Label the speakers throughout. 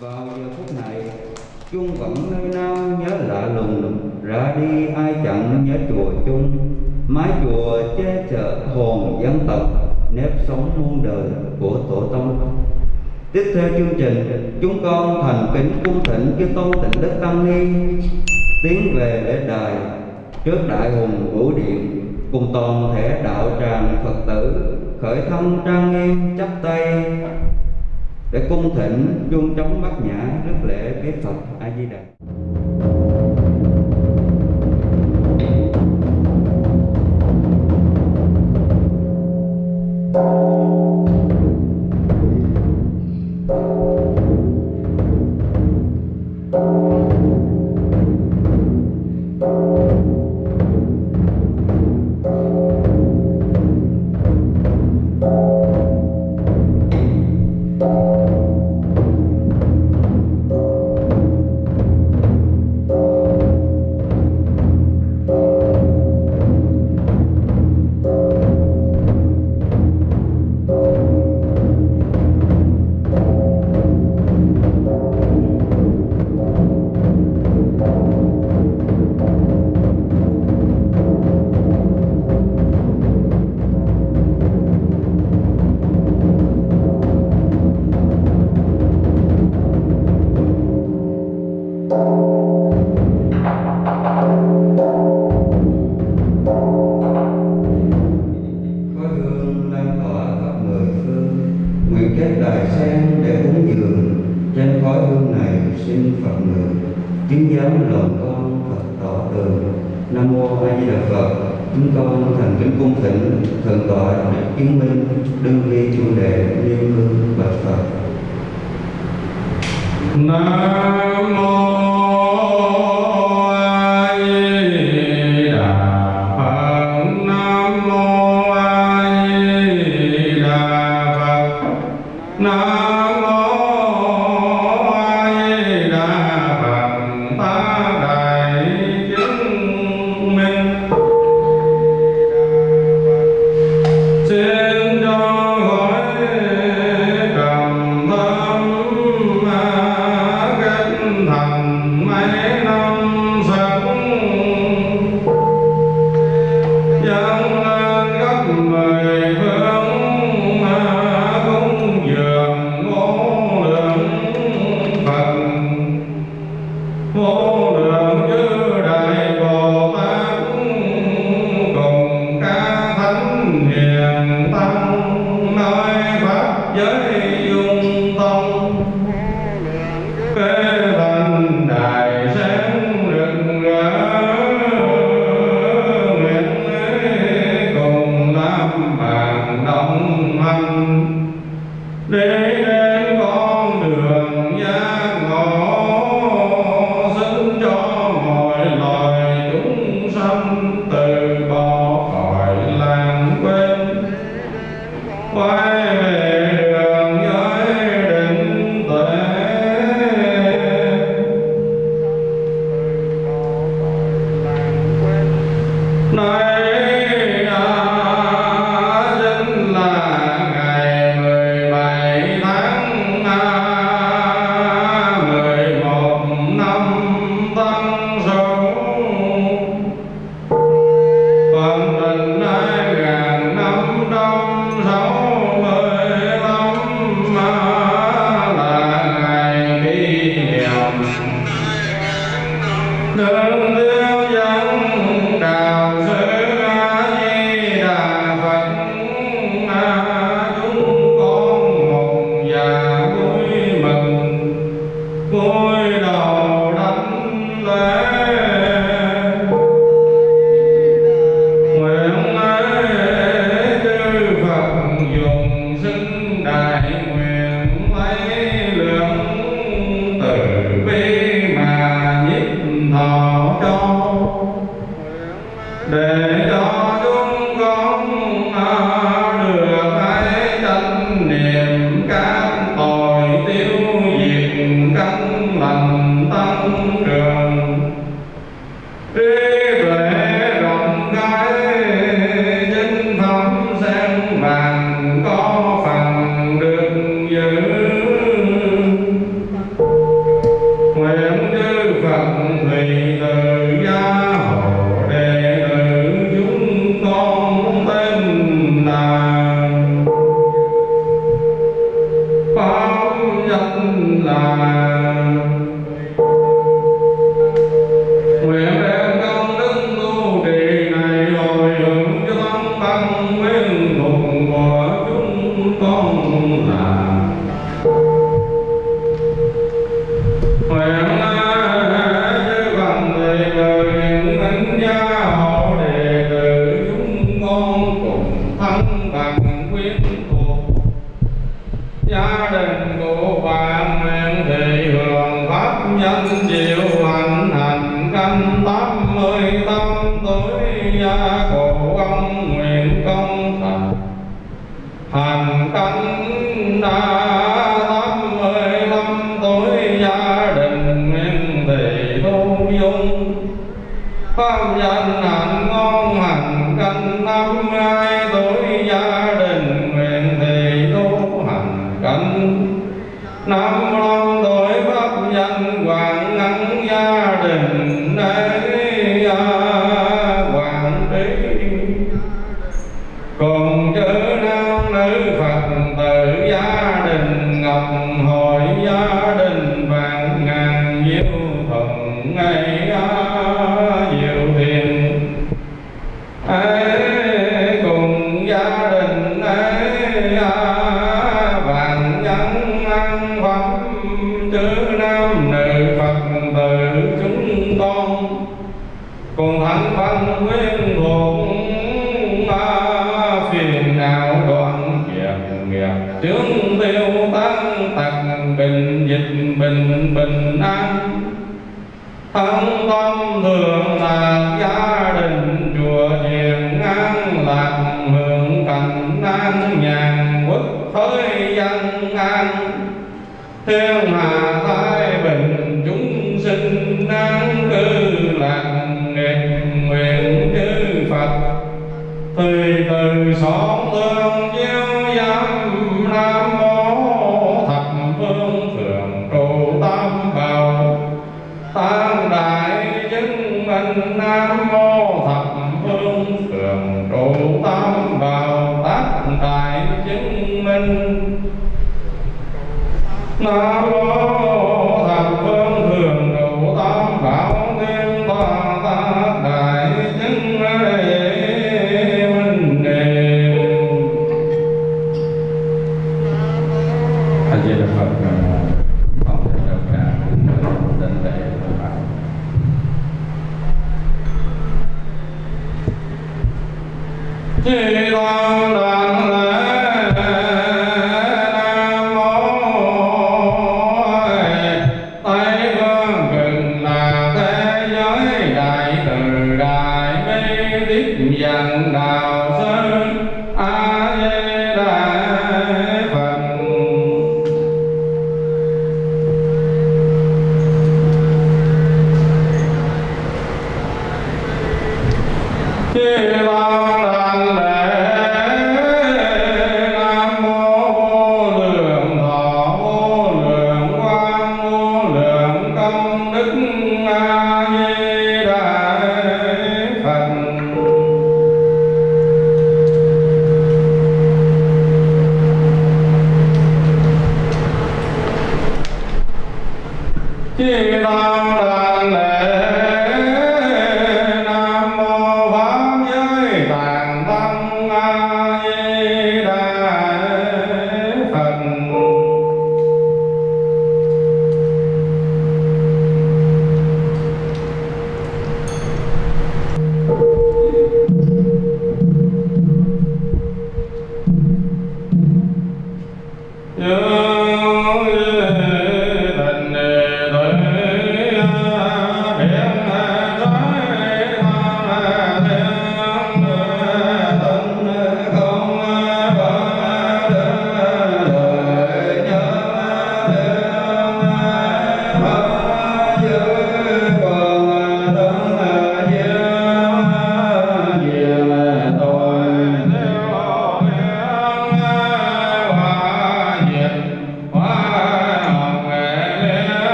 Speaker 1: vào giờ phút này chung vẫn nơi nam nhớ lạ lùng, ra đi ai chẳng nhớ chùa chung. Mái chùa che chở hồn dân tộc, nếp sống muôn đời của tổ tông. Tiếp theo chương trình, chúng con thành kính cung thỉnh chư tôn tịnh đức tăng ni, tiến về lễ đài trước đại hùng vũ điện, cùng toàn thể đạo tràng phật tử khởi thân trang nghiêm, chắp tay để cung thỉnh chuông trống bát nhã rất lễ bế phật a di đà. nương điêu dân đào rơi phật
Speaker 2: tử chúng con. Còn thắng văn nguyên hồn phiền não đoạn nghiệp nghiệp tướng tiêu tăng tặc bình dịch bình bình an. Thắng tâm thường là gia đình chùa hiền ngang lạc hưởng cảnh an nhàn quốc thới dân an. Thiên hạ
Speaker 1: ta Oh. Hey,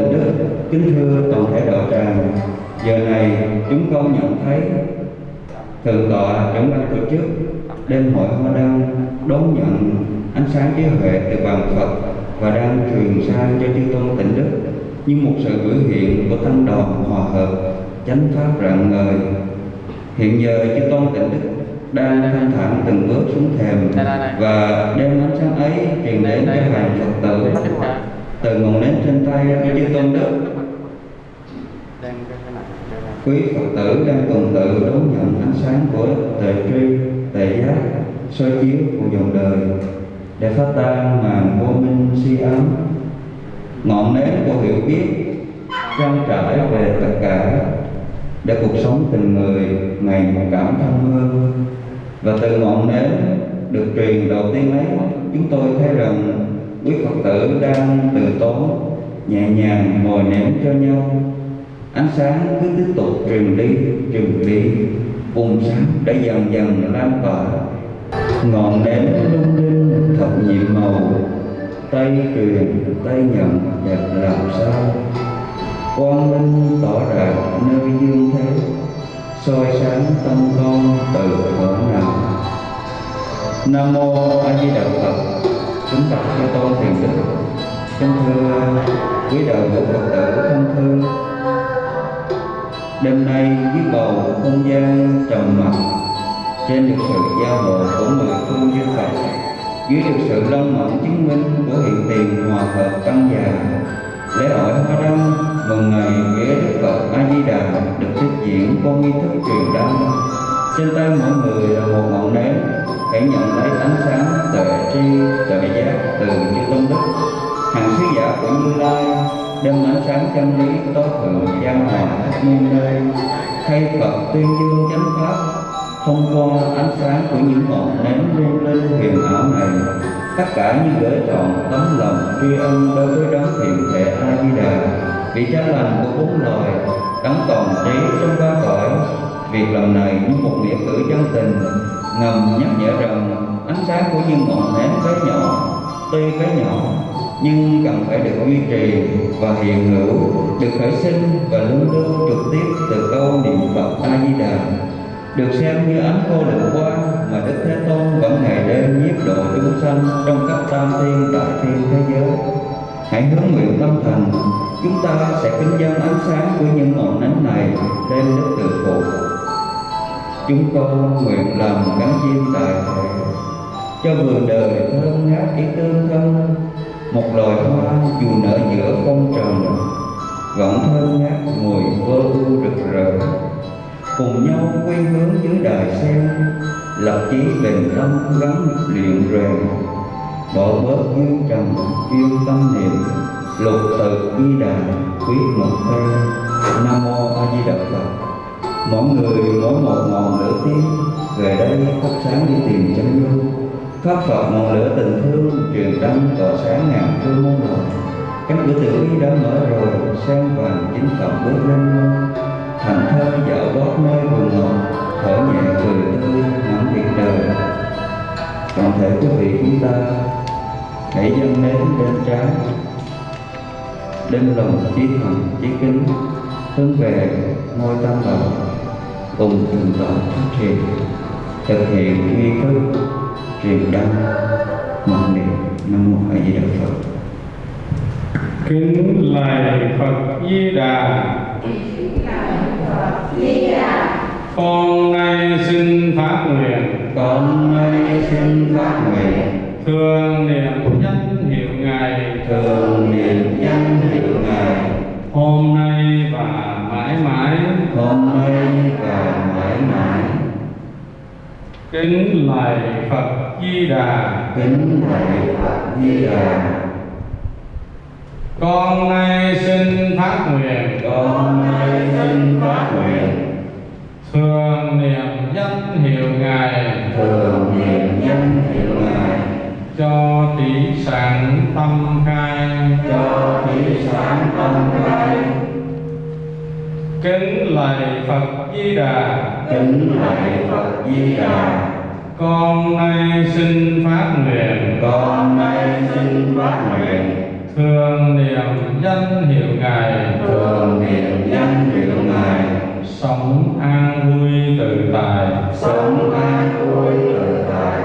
Speaker 1: tịnh đức kính thưa toàn thể đạo tràng. Giờ này chúng con nhận thấy thượng tọa trưởng ban tổ chức đêm hội hoa đăng đón nhận ánh sáng trí huệ từ bàn phật và đang truyền sang cho chư tôn tịnh đức như một sự biểu hiện của tăng đoàn hòa hợp chánh pháp rạng ngời. Hiện giờ chư tôn tịnh đức đang thanh thản từng bước xuống thềm và đem ánh sáng ấy truyền đến cho hàng phật tử từ ngọn nến trên tay chư tôn đức quý phật tử đang tuần tự đón nhận ánh sáng của tề tri tề giác soi chiếu của dòng đời. Để phá tan màn vô minh si ám ngọn nến của hiểu biết trăng trải về tất cả. Để cuộc sống tình người ngày một cảm thông hơn. Và từ ngọn nến được truyền đầu tiên ấy chúng tôi thấy rằng quý phật tử đang từ tốn, nhẹ nhàng ngồi ném cho nhau. Ánh sáng cứ tiếp tục truyền đi truyền đi. Vùng sáng đã dần dần lan tỏa. Ngọn nến lung linh thật nhiệm màu. Tay truyền tay nhận đẹp làm sao? Quang minh tỏ rạng nơi dương thế. Soi sáng tâm con từ thuở nào nam mô a di đà phật kính bạch chư tôn thiền đức kính thưa quý đời của phật tử, thân thương đêm nay dưới bầu không gian trầm mặc. Trên được sự giao hộ của mười phương như Phật, dưới được sự long mẫn chứng minh của hiện tiền hòa hợp tăng già dạ, lễ hội hoa đăng mừng ngày vía đức phật a di đà được tiếp diễn qua nghi thức truyền đăng. Trên tay mỗi người là một ngọn nến hãy nhận lấy ánh sáng tuệ tri tuệ giác, từ chư tôn đức. Hàng sứ giả của như lai đem ánh sáng chân lý tối thượng gian hòa muôn nơi, thay phật tuyên dương chánh pháp, thông qua ánh sáng của những ngọn nến lung linh huyền ảo này. Tất cả như gửi trọn tấm lòng tri ân đối với đấng thiện thể a di đà vị cha lành của bốn loài đấng toàn trí trong ba cõi. Việc làm này như một nghĩa cử chân tình ngầm nhắc nhở rằng ánh sáng của những ngọn nến bé nhỏ tuy bé nhỏ nhưng cần phải được duy trì và hiện hữu được khởi sinh và luôn luôn trực tiếp từ câu niệm phật a di đà được xem như ánh vô lượng quang mà Đức Thế Tôn vẫn ngày đêm nhiếp độ chúng sanh trong các tam thiên đại thiên thế giới. Hãy hướng nguyện tâm thành, chúng ta sẽ kính dân ánh sáng của những ngọn nến này lên Đức Từ Phụ. Chúng con nguyện làm cánh chim tài thể, cho vườn đời thơm ngát ý tương thân, một loài hoa dù nở giữa phong trần, vẫn thơm ngát mùi vô ưu rực rỡ. Cùng nhau quy hướng dưới đài sen lập chí bình tâm gắn luyện rèn. Bỏ bớt dương trần chuyên tâm niệm lục tự di đà quyết một phen nam mô a di đà phật mỗi người mỗi một ngọn lửa tiên về đây thắp sáng đi tìm chân dung pháp phật ngọn lửa tình thương, truyền đăng tỏa sáng ngàn phương muôn đời cánh cửa tử đã mở rồi sen vàng chính phật bước lên. Thành thơ dạo gót nơi vườn ngọt thở nhẹ cười tươi, ngắm việc đời. Toàn thể quý vị chúng ta, hãy dâng nến bên trái đêm lòng trí thần trí kính, hướng về ngôi tam bảo cùng thượng tọa phát triển thực hiện nghi thức truyền đăng một niệm nam mô a di đà phật.
Speaker 2: Kính lạy phật di đà. Con nay xin phát nguyện.
Speaker 1: Con nay xin phát nguyện.
Speaker 2: Thường niệm danh hiệu ngài.
Speaker 1: Thường
Speaker 2: kính lạy phật di đà.
Speaker 1: Kính lạy phật di đà.
Speaker 2: Con nay xin phát nguyện
Speaker 1: con nay xin
Speaker 2: thường niệm danh hiệu ngài.
Speaker 1: Thường niệm danh hiệu ngài.
Speaker 2: Cho trí sáng tâm khai.
Speaker 1: Cho thí sáng tâm khai
Speaker 2: kính lạy phật di đà.
Speaker 1: Kính lạy phật di đà.
Speaker 2: Con nay xin phát nguyện.
Speaker 1: Con nay xin phát nguyện.
Speaker 2: Thường niệm danh hiệu ngài.
Speaker 1: Thường niệm danh hiệu ngài.
Speaker 2: Sống an vui tự tại.
Speaker 1: Sống an vui tự tại.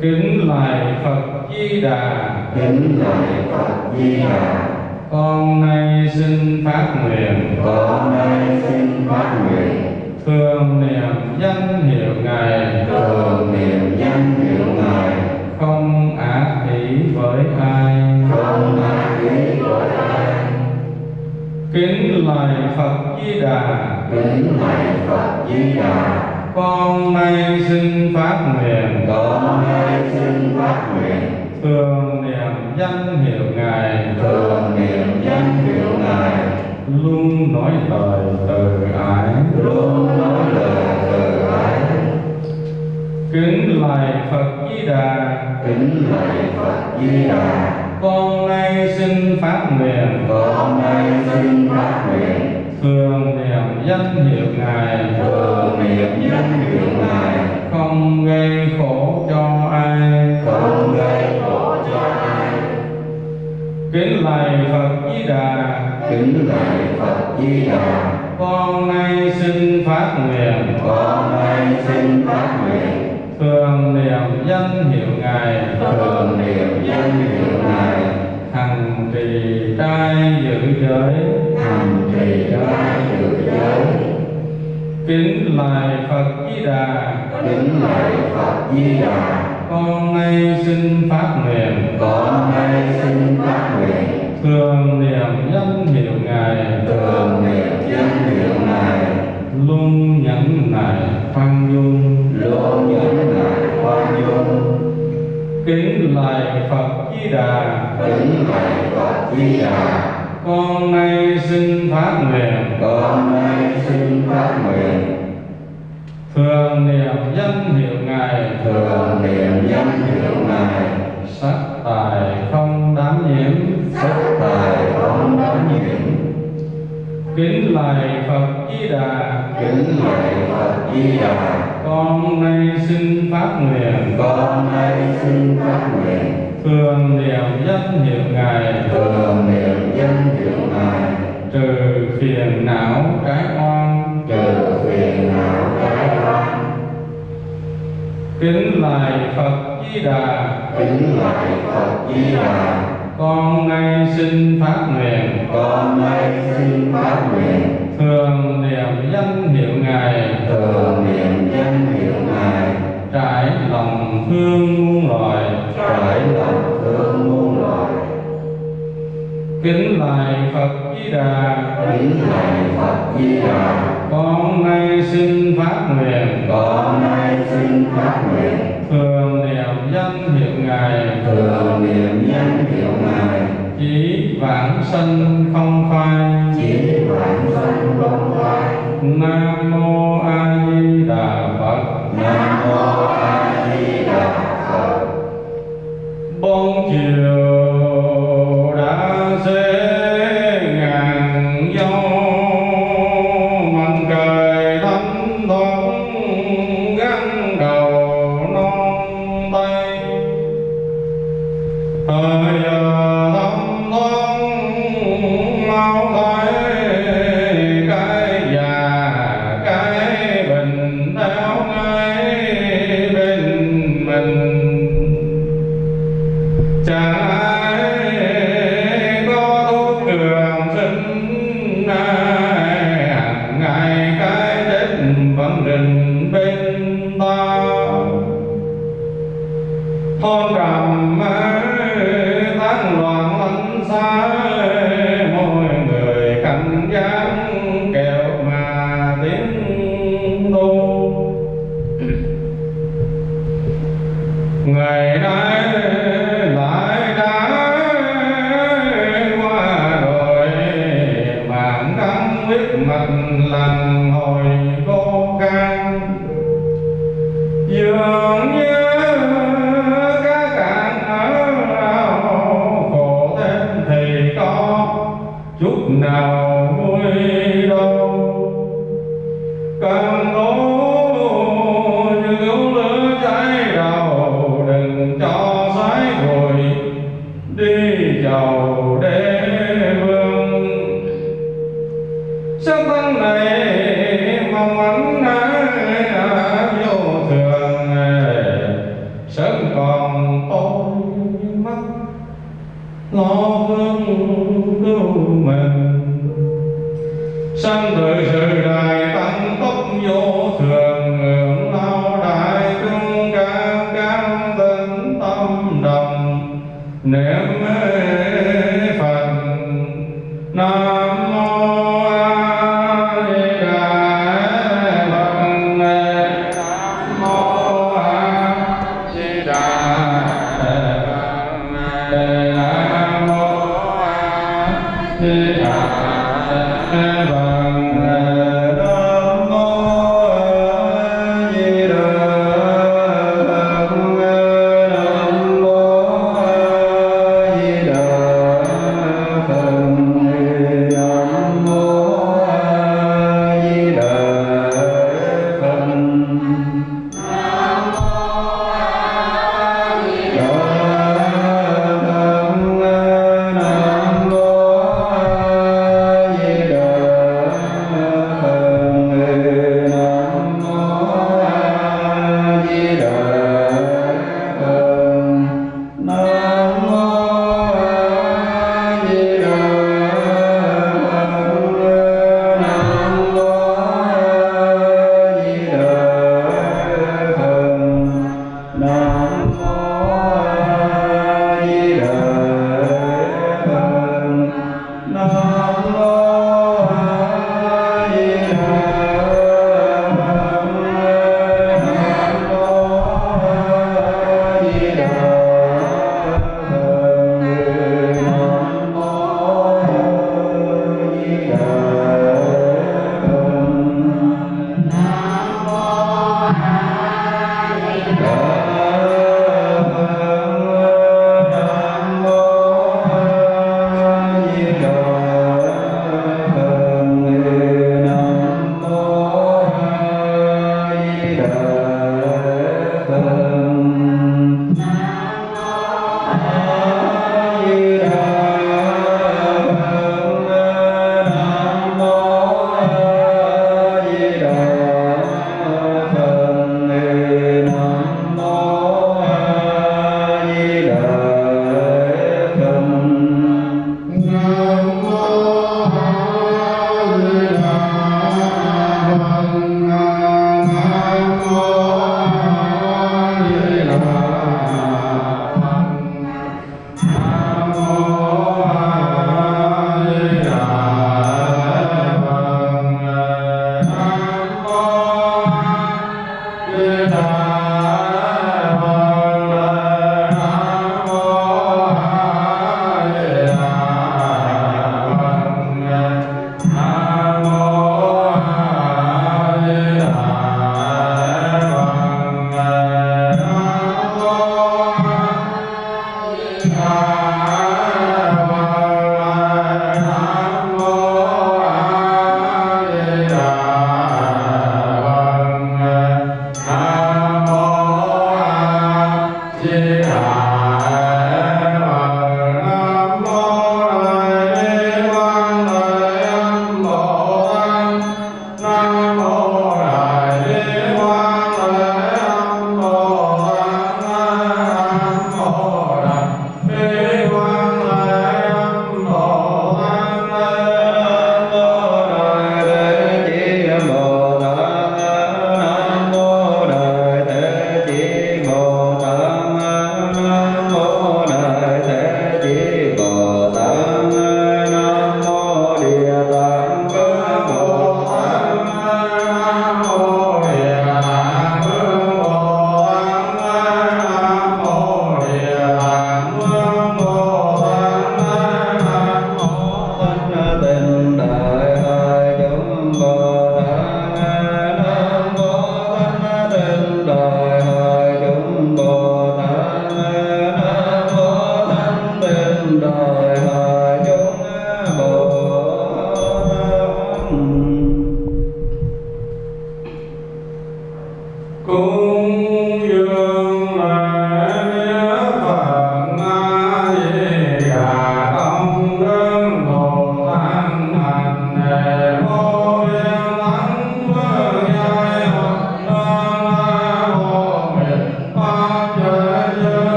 Speaker 2: Kính lạy phật di đà.
Speaker 1: Kính lạy phật di đà
Speaker 2: con nay xin phát nguyện.
Speaker 1: Con nay xin phát nguyện.
Speaker 2: Thường niệm danh hiệu ngài.
Speaker 1: Thường niệm danh hiệu ngài.
Speaker 2: Không ác ý với ai.
Speaker 1: Không ác ý với ai.
Speaker 2: Kính lạy phật di đà.
Speaker 1: Kính lạy phật di đà.
Speaker 2: Con nay xin phát nguyện.
Speaker 1: Con nay xin phát nguyện
Speaker 2: thường niệm danh hiệu ngài.
Speaker 1: Thường niệm danh hiệu ngài.
Speaker 2: Luôn nói lời từ ái.
Speaker 1: Luôn nói lời từ ái.
Speaker 2: Kính lạy phật di đà.
Speaker 1: Kính lạy phật di đà.
Speaker 2: Con nay xin phát nguyện.
Speaker 1: Con nay xin phát nguyện.
Speaker 2: Thường niệm danh hiệu ngài.
Speaker 1: Thường niệm danh hiệu ngài.
Speaker 2: Không gây khổ cho ai.
Speaker 1: Không gây
Speaker 2: kính lạy phật di đà.
Speaker 1: Kính lạy phật di đà.
Speaker 2: Con nay xin phát nguyện.
Speaker 1: Con nay xin phát nguyện.
Speaker 2: Thường niệm danh hiệu ngài.
Speaker 1: Thường niệm danh hiệu ngài.
Speaker 2: Hằng trì trai giữ giới.
Speaker 1: Hành trì trai giữ giới.
Speaker 2: Kính lạy phật di đà.
Speaker 1: Kính lạy phật di đà
Speaker 2: con nay xin phát nguyện.
Speaker 1: Con nay xin phát nguyện.
Speaker 2: Thường niệm danh hiệu ngài.
Speaker 1: Thường niệm danh hiệu ngài.
Speaker 2: Luôn nhẫn nại khoan dung.
Speaker 1: Luôn nhẫn nại khoan dung.
Speaker 2: Kính lạy phật di đà.
Speaker 1: Kính lạy phật di đà.
Speaker 2: Con nay xin phát nguyện.
Speaker 1: Con nay xin phát nguyện
Speaker 2: thường niệm danh hiệu ngài
Speaker 1: thường. Niệm danh hiệu ngài.
Speaker 2: Sắc tài không đám nhiễm.
Speaker 1: Sắc tài không đắm nhiễm.
Speaker 2: Kính lạy phật di đà.
Speaker 1: Kính lạy phật di đà.
Speaker 2: Con nay xin phát nguyện.
Speaker 1: Con nay xin phát nguyện.
Speaker 2: Thường niệm danh hiệu ngài.
Speaker 1: Thường niệm danh hiệu ngài.
Speaker 2: Trừ phiền não cái oan.
Speaker 1: Trừ phiền não
Speaker 2: kính lạy phật di đà.
Speaker 1: Kính lạy phật di đà.
Speaker 2: Con nay xin phát nguyện.
Speaker 1: Con nay xin phát nguyện.
Speaker 2: Thường niệm danh hiệu ngài.
Speaker 1: Thường niệm danh hiệu ngài.
Speaker 2: Trải lòng thương muôn loài.
Speaker 1: Trải lòng thương muôn loài.
Speaker 2: Kính lạy phật di đà.
Speaker 1: Kính lạy phật di đà
Speaker 2: con nay xin phát nguyện.
Speaker 1: Con nay xin phát nguyện.
Speaker 2: Thường niệm danh hiệu ngài.
Speaker 1: Thường niệm danh hiệu ngài.
Speaker 2: Chỉ vãng sanh qua lăn hồi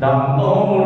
Speaker 2: sanh
Speaker 1: Đầm